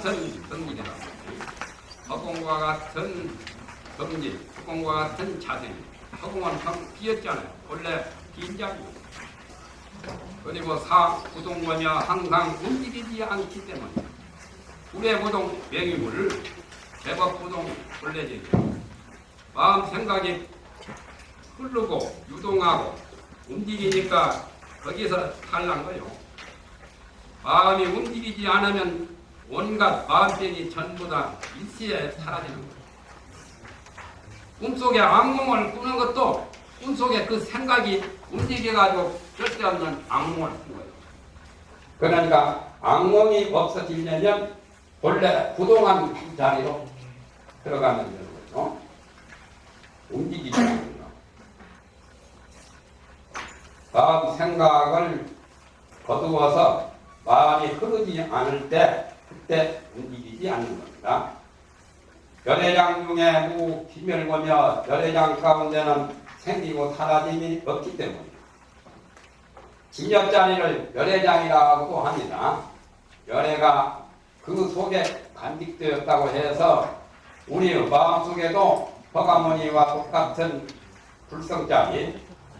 같은 성질이다. 허공과 같은 성질, 허공과 같은 자세. 허공은 형 비었잖아요. 원래 빈자리고. 그리고 상부동권며 항상 움직이지 않기 때문에 불의 부동 명의물을 제법 부동 본래제죠. 마음 생각이 흐르고 유동하고 움직이니까 거기서 탈난 거요. 마음이 움직이지 않으면 온갖 마음들이 전부 다 일시에 사라지는 거예요. 꿈속에 악몽을 꾸는 것도 꿈속에 그 생각이 움직여가지고 쓸데없는 악몽을 꾼 거예요. 그러니까 악몽이 없어지려면 본래 부동한 자리로 들어가면 되는 거죠. 움직이지 않는 거. 마음 생각을 거두어서 마음이 흐르지 않을 때 그때 움직이지 않는 겁니다. 열애장 중에 무 기멸고며 열애장 가운데는 생기고 사라짐이 없기 때문에 진엽자리를 열애장이라고 합니다. 열애가 그 속에 간직되었다고 해서 우리 마음속에도 허가모니와 똑같은 불성자리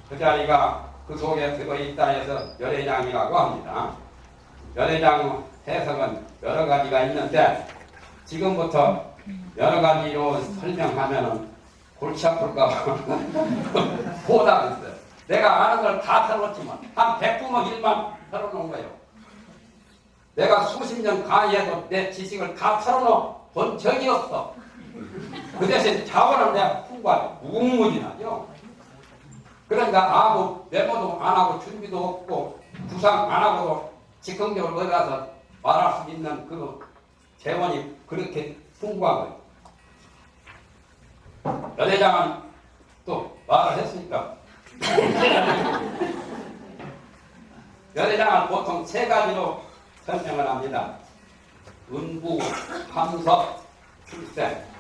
그 자리가 그 속에 들어있다 해서 열애장이라고 합니다. 열애장 해석은 여러 가지가 있는데 지금부터 여러 가지로 설명하면은 골치 아플까 보다겠어요. 내가 아는 걸 다 털어놓지만 한 100부모 일만 털어놓은 거예요. 내가 수십 년 강의해도 내 지식을 다 털어놓은 적이 없어. 그 대신 자원은 내가 풍부하고 무궁무진하죠. 그러니까 아무 메모도 안 하고 준비도 없고 구상 안 하고도 즉흥적으로 어디 가서 말할 수 있는 그 재원이 그렇게 풍부한 거예요. 연회장은 또 말을 했으니까 연회장은 보통 세 가지로 설명을 합니다. 은부, 함석, 출생.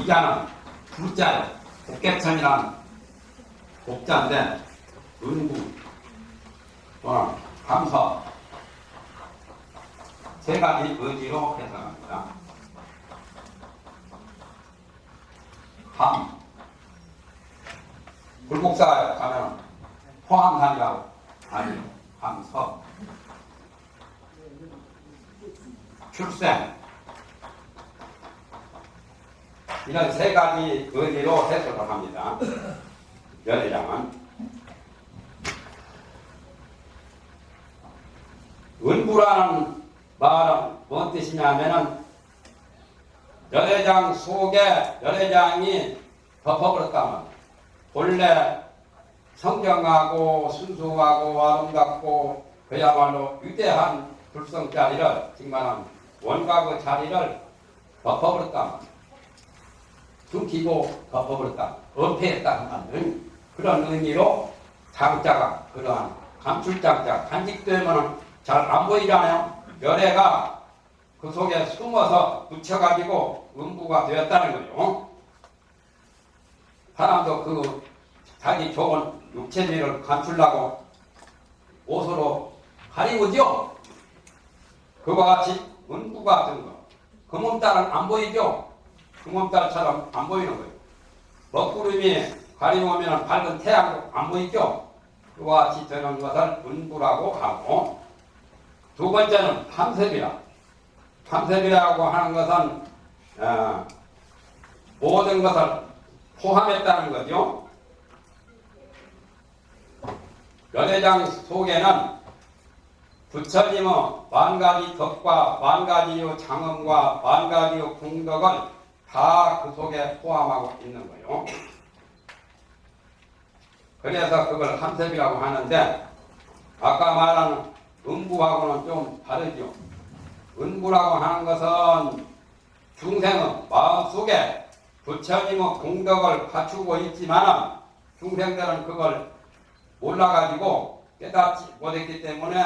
이게 하나 불자예요. 복개천이란 복자인데 은구 또는 감서. 세 가지 의지로 해석합니다. 함. 불국사 가면 포함산이라고. 아니요. 함서. 출생 이런 세 가지 의미로 해석을 합니다. 연회장은 은부라는 말은 뭔 뜻이냐면은 연회장 속에 연회장이 덮어버렸다면 본래 성경하고 순수하고 아름답고 그야말로 위대한 불성자리를 정말 원각의 자리를 덮어버렸다면 숨기고 덮어버렸다. 은폐했다 하는 그런 의미로 장자가 그러한 감출장자 간직되면 잘 안 보이잖아요. 열애가 그 속에 숨어서 묻혀가지고 음부가 되었다는 거죠. 사람도 그 자기 좋은 육체미를 감추려고 옷으로 가리우죠. 그와 같이 은부 같은 거. 그 몸딸은 안 보이죠. 금음달처럼 안 보이는 거예요. 먹구름이 가리우면 밝은 태양도 안 보이죠? 그와 같이 되는 것을 은부라고 하고 두 번째는 탐색이라 탐색이라고 하는 것은 어, 모든 것을 포함했다는 거죠. 연회장 속에는 부처님의 만 가지 덕과 만 가지의 장엄과 만 가지의 궁덕을 다 그 속에 포함하고 있는 거예요. 그래서 그걸 함셉이라고 하는데 아까 말한 음부하고는 좀 다르죠. 은부라고 하는 것은 중생은 마음속에 부처님의 공덕을 갖추고 있지만 중생들은 그걸 몰라가지고 깨닫지 못했기 때문에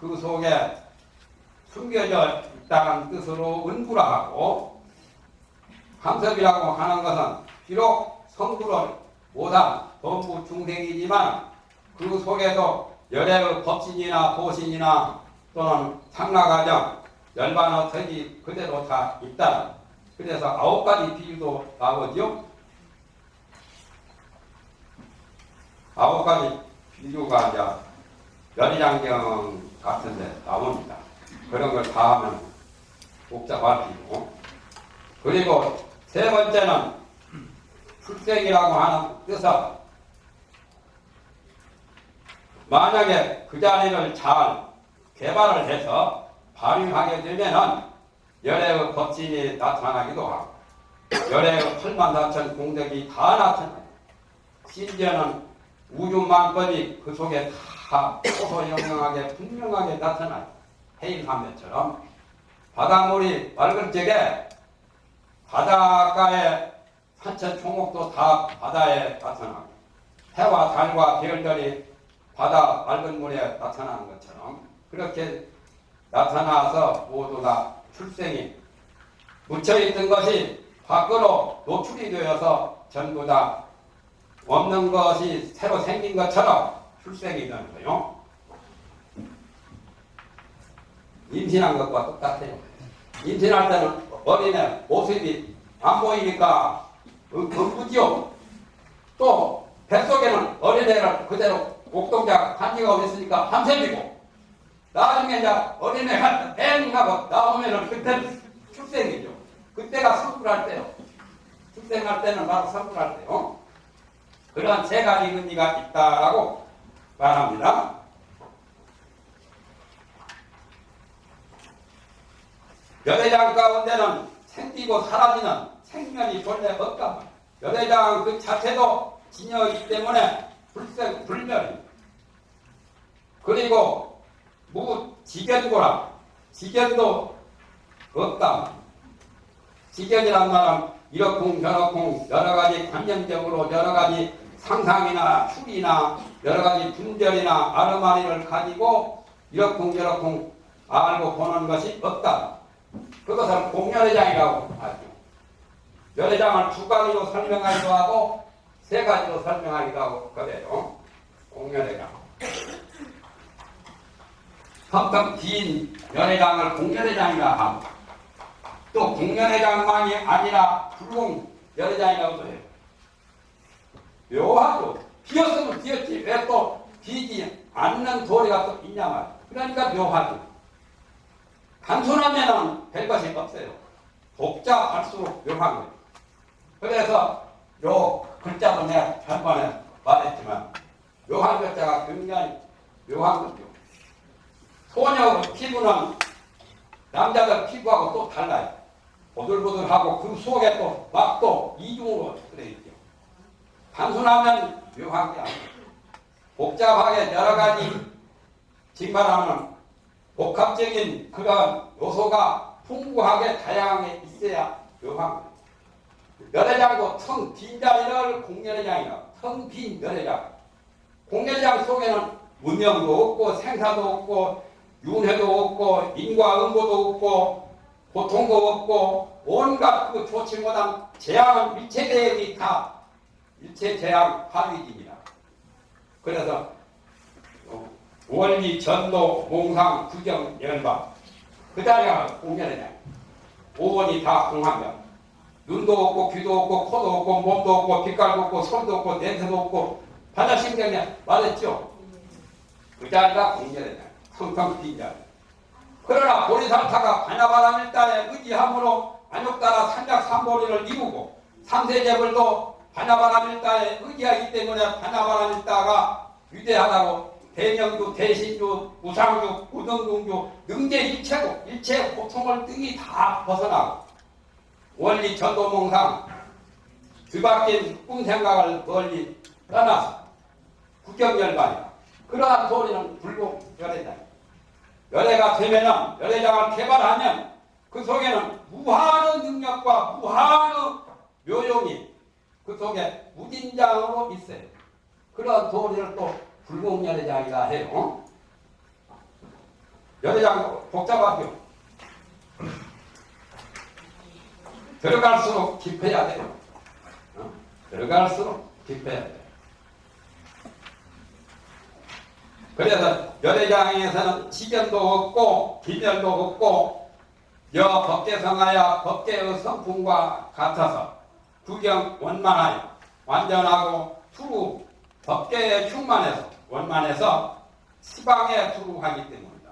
그 속에 숨겨져 있다는 뜻으로 은부라 하고 함섭이라고 하는 것은 비록 성부를 못한 범부 중생이지만 그 속에도 열애의 법신이나 보신이나 또는 상나가정 열반의 덕이 그대로 다 있다. 그래서 아홉 가지 비유도 나오죠. 아홉 가지 비유가 이제 열이장경 같은데 나옵니다. 그런 걸 다 하면 복잡할 필요. 그리고 세 번째는 출생이라고 하는 뜻은 만약에 그 자리를 잘 개발을 해서 발휘하게 되면은 열애의 법진이 나타나기도 하고 열애의 8만 4천 공덕이 다 나타나요. 심지어는 우주만법이 그 속에 다 소소영영하게 분명하게 나타나요. 해일함매처럼 바닷물이 맑을 적에 바닷가에 산천 총목도 다 바다에 나타나고 해와 달과 별들이 바다 맑은 물에 나타나는 것처럼 그렇게 나타나서 모두 다 출생이 묻혀있던 것이 밖으로 노출이 되어서 전부 다 없는 것이 새로 생긴 것처럼 출생이 되는 거요. 임신한 것과 똑같아요. 임신할 때는 어린애 모습이 안 보이니까 금부지요. 또 뱃속에는 어린애를 그대로 옥동자 간지가 있으니까 함샘이고 나중에 이제 어린애가 땡 하고 나오면은 그때 출생이죠. 그때가 성불할 때요. 출생할 때는 바로 성불할 때요. 그런 세 가지 의미가 있다라고 말합니다. 여대장 가운데는 생기고 사라지는 생명이 본래 없다. 여대장 그 자체도 진여이기 때문에 불생, 불멸이. 그리고 무 지견고라. 지견도 없다. 지견이란 말은 이렇쿵 저렇쿵 여러 가지 관념적으로 여러 가지 상상이나 추리나 여러 가지 분별이나 아르마리를 가지고 이렇쿵 저렇쿵 알고 보는 것이 없다. 그것을 공연회장이라고 하죠. 연회장을 두 가지로 설명하기도 하고 세 가지로 설명하기도 하고 그래요. 공연회장. 텅텅 긴 연회장을 공연회장이라 하고 또 공연회장만이 아니라 불공 연회장이라고도 해요. 묘하죠. 비었으면 비었지 왜 또 비지 않는 도리가 또 있냐 말이야. 그러니까 묘하죠. 단순하면은 별 것이 없어요. 복잡할수록 묘한 거예요. 그래서 요 글자도 내가 전번에 말했지만 묘한 글자가 굉장히 묘한 거죠. 소녀 피부는 남자들 피부하고 또 달라요. 보들보들하고 그 속에 또 막 또 이중으로 들어있죠. 단순하면 묘한 게 아니에요. 복잡하게 여러 가지 징발하면 복합적인 그런 요소가 풍부하게 다양하게 있어야 거예요. 열애장도 텅 빈 자리를 공연회장이라 텅빈 열애장. 공연회장 속에는 문명도 없고 생사도 없고 윤회도 없고 인과응보도 없고 고통도 없고 온갖 그 좋지 못한 재앙은 일체 대응이 다 일체 재앙 파위입니다. 그래서 원리, 전도, 몽상, 구경, 연방 그 자리가 공연이냐 오원이 다 공합니다. 눈도 없고 귀도 없고 코도 없고 몸도 없고 빛깔도 없고 손도 없고 냄새도 없고 반야신경이 맞았죠? 그 자리가 공연이냐 텅텅 빈 자리. 그러나 보리상타가 반야바람 일단에 의지함으로 안욕따라 산작삼보리를 이루고 삼세제불도 반야바람 일단에 의지하기 때문에 반야바람 일다가 위대하다고 대명주, 대신주, 우상주, 우등중주, 능제 일체고 일체 고통을 등이 다 벗어나고 원리 전도몽상 뒤바뀐 꿈생각을 멀리 떠나서 국경열반이다. 그러한 소리는 불공열애다. 열애가 되면은 열애장을 개발하면 그 속에는 무한의 능력과 무한의 묘용이 그 속에 무진장으로 있어요. 그런 도리를 또 불공 열애장이라 해요. 열애장 복잡하죠. 들어갈수록 깊어야 돼요. 어? 들어갈수록 깊어야 돼요. 그래서 열애장에서는 시견도 없고 기별도 없고 여 법계성하여 법계의 성품과 같아서 구경 원만하여 완전하고 투루 법계에 충만해서 원만해서 시방에 투루하기 때문이다.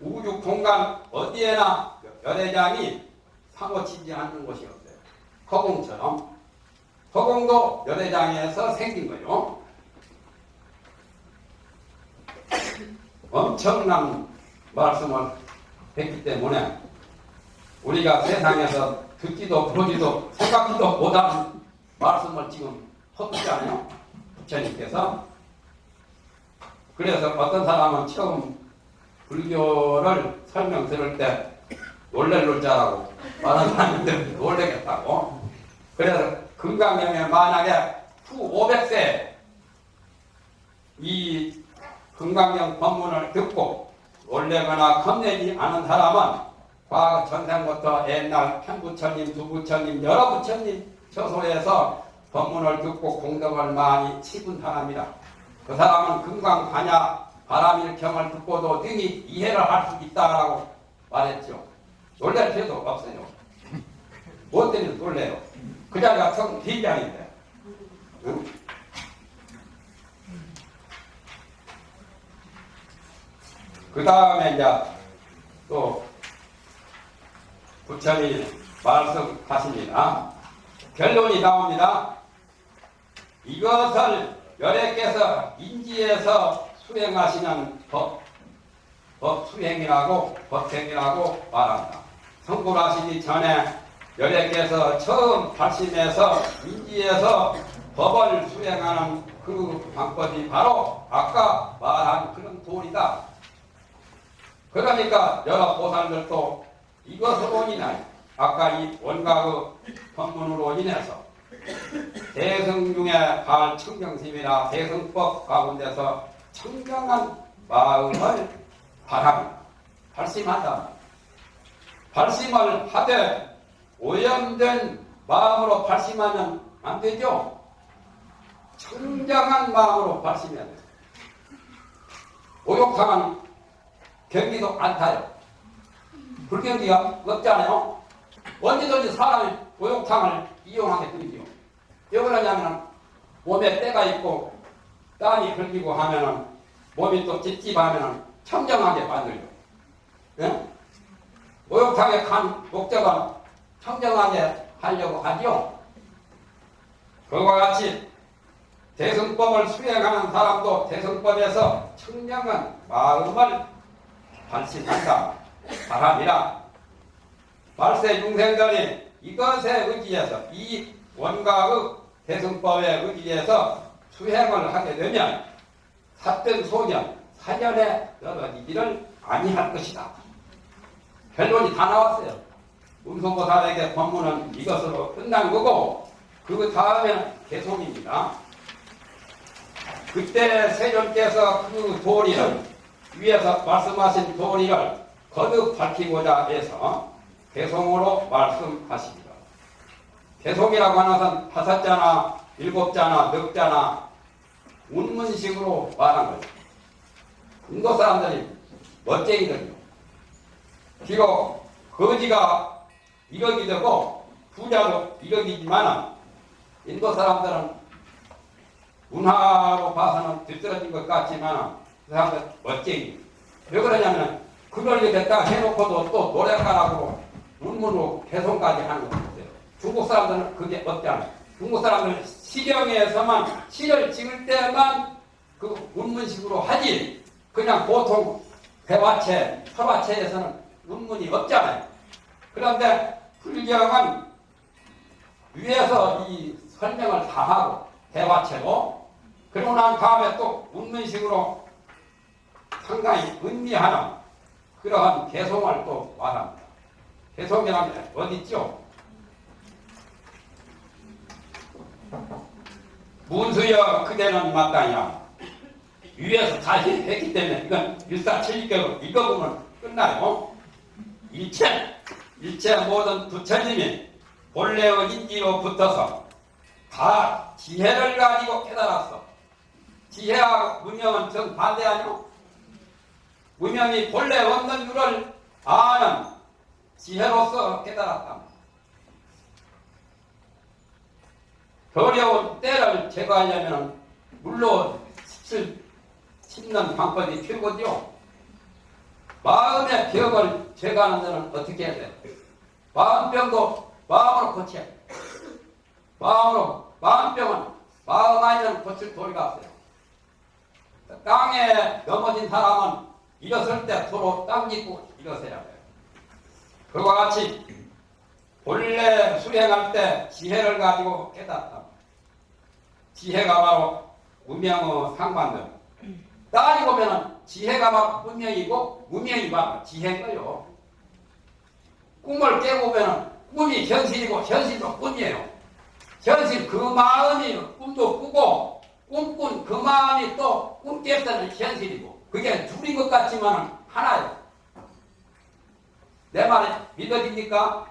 우주 공간 어디에나 열애장이 사고치지 않는 곳이 없어요. 허공처럼 허공도 열애장에서 생긴 거요. 엄청난 말씀을 했기 때문에 우리가 세상에서 듣지도 보지도 생각지도 못한 말씀을 지금 퍼붓잖아요. 부처님께서. 그래서 어떤 사람은 처음 불교를 설명 들을 때 놀랄 줄 알고 많은 사람들 놀래겠다고. 그래서 금강경에 만약에 후 500세 이 금강경 법문을 듣고 놀래거나 겁내지 않은 사람은 과거 전생부터 옛날 편 부처님, 두 부처님, 여러 부처님 처소에서 법문을 듣고 공덕을 많이 치분 사람이다. 그 사람은 금강 반야 바람일 경을 듣고도 능히 이해를 할 수 있다라고 말했죠. 놀랄 필요도 없어요. 뭐 때문에 놀래요? 그 자리가 성 비장인데. 응? 그 다음에 이제 또 부처님 말씀하십니다. 결론이 나옵니다. 이것을 열애께서 인지해서 수행하시는 법, 법 수행이라고 법행이라고 말합니다. 성불하시기 전에 열애께서 처음 발심해서 인지해서 법을 수행하는 그 방법이 바로 아까 말한 그런 도리다. 그러니까 여러 보살들도 이것으로 인하여 아까 이 원각의 법문으로 인해서 대성 중에 발 청정심이나 대성법 가운데서 청정한 마음을 바랍니다. 발심한다. 발심을 하되 오염된 마음으로 발심하면 안 되죠. 청정한 마음으로 발심해야 돼요. 오욕탕은 경기도 안 타요. 불경기가 없잖아요. 언제든지 사람이 오욕탕을 이용하게 되죠. 왜 그러냐면 몸에 때가 있고 땀이 흘리고 하면은 몸이 또 찝찝하면은 청정하게 만들죠. 예? 목욕탕에 간 목적은 청정하게 하려고 하죠. 그와 같이 대승법을 수행하는 사람도 대승법에서 청정한 마음을 발신한다. 바랍니다. 말세 중생들이 이것에 의지해서 이 원각의 대승법에 의지해서 수행을 하게 되면 삿된 소년, 사년에 떨어지기를 아니할 것이다. 결론이 다 나왔어요. 운송보살에게 법문은 이것으로 끝난 거고 그 다음에는 개송입니다. 그때 세존께서 그 도리를 위에서 말씀하신 도리를 거듭 밝히고자 해서 개송으로 말씀하십니다. 개송이라고 하는 다섯 자나 일곱 자나 넉 자나 운문식으로 말한 거죠. 인도 사람들이 멋쟁이들이요. 비록 거지가 1억이 되고 부자도 1억이지만 인도 사람들은 문화로 봐서는 뒤떨어진 것 같지만 그 사람들 멋쟁이. 왜 그러냐면 그걸 이렇다 해놓고도 또 노래가라고 문문으로 개송까지 하는 거 있어요. 중국 사람들은 그게 없잖아요. 중국 사람들은 시경에서만 시를 찍을 때만 그 문문식으로 하지 그냥 보통 배화체, 설화체에서는 문문이 없잖아요. 그런데 불경은 위에서 이 설명을 다 하고 대화체로 그러고 난 다음에 또 문문식으로 상당히 의미하는 그러한 개송을 또 말합니다. 개송이라면 어디 있죠? 문수여 그대는 마땅이야. 위에서 다 해- 했기 때문에 이건 일사천리격으로 읽어보면 끝나요. 일체, 일체 모든 부처님이 본래의 인지로 붙어서 다 지혜를 가지고 깨달았어. 지혜하고 무명은 정반대 아니오? 무명이 본래 없는 줄을 아는 지혜로서 깨달았다. 어려운 때를 제거하려면 17, 10년 방법이 최고죠. 마음의 벽을 제거하는 데는 어떻게 해야 돼? 마음병도 마음으로 고쳐야 돼. 마음으로, 마음병은 마음 아니면 고칠 도리가 없어요. 땅에 넘어진 사람은 일어설 때 서로 땅 짚고 일어서야 돼요. 그와 같이 본래 수행할 때 지혜를 가지고 깨닫다. 지혜가 바로 무명의 상반들. 따지고 보면은 지혜가 바로 무명이고 무명이 바로 지혜인 거요. 꿈을 깨고 보면은 꿈이 현실이고 현실도 꿈이에요. 현실 그 마음이 꿈도 꾸고 꿈꾼 그 마음이 또꿈깰 때는 현실이고 그게 둘인 것 같지만 하나예요. 내 말이 믿어집니까?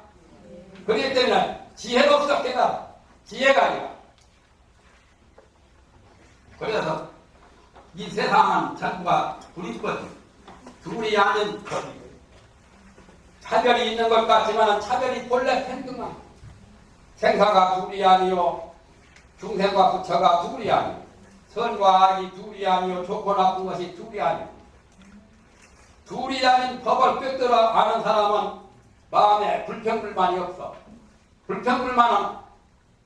그렇기 때문에 지혜로서 깨달아. 지혜가 아니라. 그래서 이 세상은 전부가 불이거든. 둘이 아닌. 차별이 있는 것 같지만 차별이 본래 평등한 생사가 둘이 아니요 중생과 부처가 둘이 아니요 선과 악이 둘이 아니요 좋고 나쁜 것이 둘이 아니요 둘이 아닌 법을 꿰뚫어 아는 사람은 마음에 불평불만이 없어 불평불만은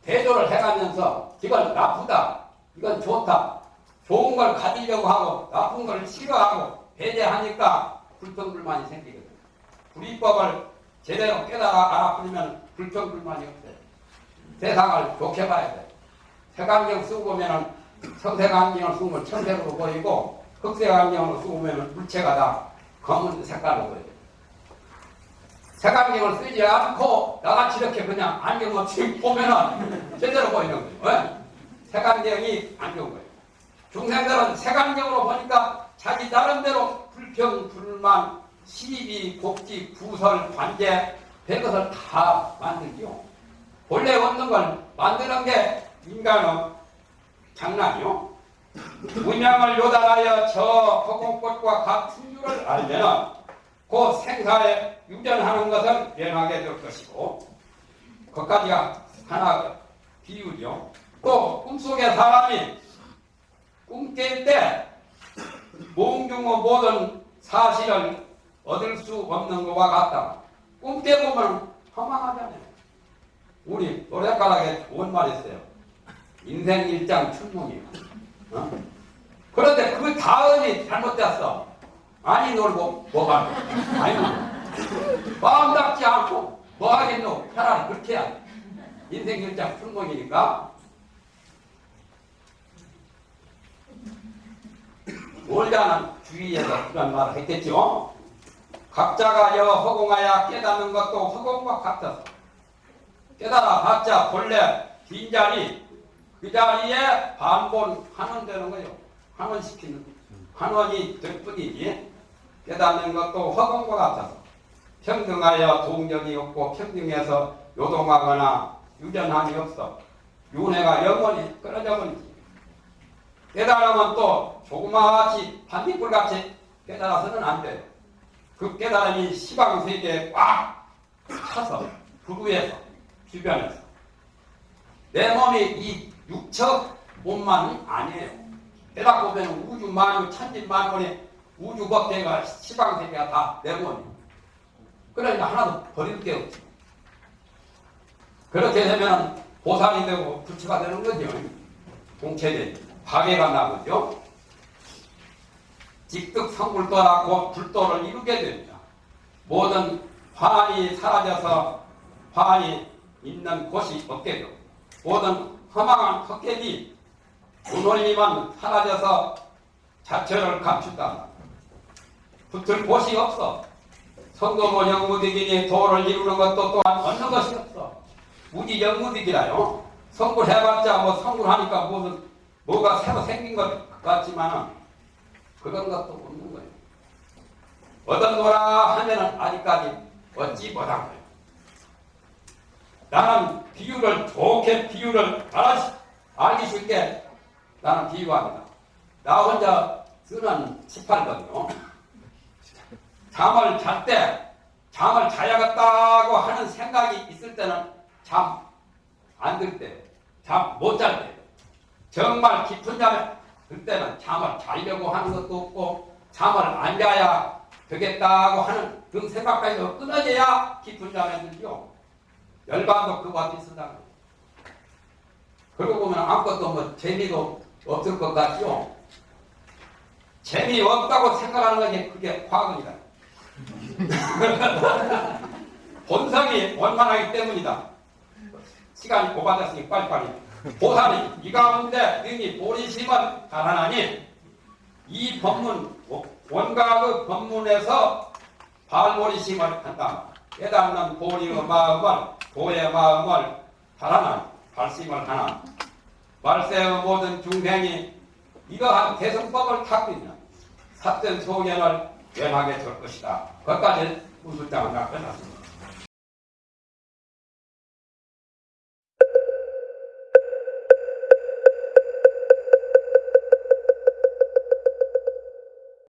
대조를 해가면서 이건 나쁘다 이건 좋다 좋은 걸 가지려고 하고 나쁜 걸 싫어하고 배제하니까 불평불만이 생기거든 불이법을 제대로 깨달아 알아버리면 불평불만이 없어요 세상을 좋게 봐야 돼. 색안경 쓰고 보면은 청색안경을 쓰면 청색으로 보이고 흑색안경을 쓰고 보면은 물체가 다 검은 색깔로 보여요. 색안경을 쓰지 않고 나같이 이렇게 그냥 안경 없이 보면은 제대로 보이는 거예요. 왜? 색안경이 안 좋은 거예요. 중생들은 색안경으로 보니까 자기 나름대로 불평, 불만, 시비, 곡지, 구설, 관계, 별것을 다 만들죠. 본래 없는 걸 만드는 게 인간의 장난이요. 문양을 요단하여 저 허공꽃과 같은 줄을 알면 그 생사에 유전하는 것을 면하게 될 것이고 그까지가 하나 비유죠. 또 꿈속에 사람이 꿈깰 때 몽중의 모든 사실을 얻을 수 없는 것과 같다. 꿈 깨 보면 허망하잖아요. 우리 노래가락에 좋은 말이 있어요. 인생 일장 춘몽이요. 어? 그런데 그 다음이 잘못됐어. 많이 놀고 뭐가 많이 놀고 마음 닦지 않고 뭐 하겠노? 차라리 그렇게 해야 돼. 인생 일장 춘몽이니까 놀자는 주위에서 그런 말을 했겠죠. 각자가 여 허공하여 깨닫는 것도 허공과 같아서. 깨달아 봤자 본래 빈 자리 그 자리에 반본하는 되는 거예요. 환원시키는 환원이 될 뿐이지 깨닫는 것도 허공과 같아서. 평등하여 동력이 없고 평등해서 요동하거나 유전함이 없어. 윤회가 영원히 끊어져 버리지. 깨달으면 또 조그마치 반딧불같이 깨달아서는 안 돼요. 그 깨달음이 시방 세계에 꽉 차서 부부에서 주변에서 내 몸이 이 육척 몸만이 아니에요. 깨닫고 보면 우주 만유 천지 만물의 우주 법계가 시방 세계가 다 내 몸이에요. 그러니까 하나도 버릴 게 없지. 그렇게 되면 보살이 되고 부처가 되는 거죠. 공체된 파괴가 나거죠. 직득 성불도라고 불도를 이루게 됩니다. 모든 환이 사라져서 환이 있는 곳이 없게 되고 모든 허망한 헛개비 운올림은 사라져서 자체를 감춘다. 붙을 곳이 없어. 성도모 영무득이니 도를 이루는 것도 또한 얻는 것이 없어. 무지 영무득이라요. 성불해봤자 뭐 성불하니까 무슨 뭐가 새로 생긴 것 같지만은 그런 것도 없는 거예요. 얻었노라 하면은 아직까지 얻지 못한 거예요. 나는 비유를 좋게 비유를 알아, 알기 쉽게 나는 비유합니다. 나 혼자 쓰는 18거든요. 잠을 잘 때, 잠을 자야겠다고 하는 생각이 있을 때는 잠 안 들 때, 잠 못 잘 때, 정말 깊은 잠에 들 때는 잠을 자려고 하는 것도 없고, 잠을 안 자야 되겠다고 하는 그 생각까지 끊어져야 깊은 들죠. 열반도 그와 비슷한 거예요. 그러고 보면 아무것도 뭐 재미도 없을 것 같죠. 재미없다고 생각하는 것이 그게 과학입니다. 본성이 원만하기 때문이다. 시간이 고받았으니 빨리빨리. 보살이 이 가운데 능히 보리심을 가라나니 이 법문 원각의 법문에서 발보리심을 한다. 깨닫는 보리의 마음을 도의 마음을 달아나 발심을 하나 말세의 모든 중생이 이러한 대성법을 닦고 있는 삿된 소견을 변하게 될 것이다. 거기까지 무술장을 끝났습니다.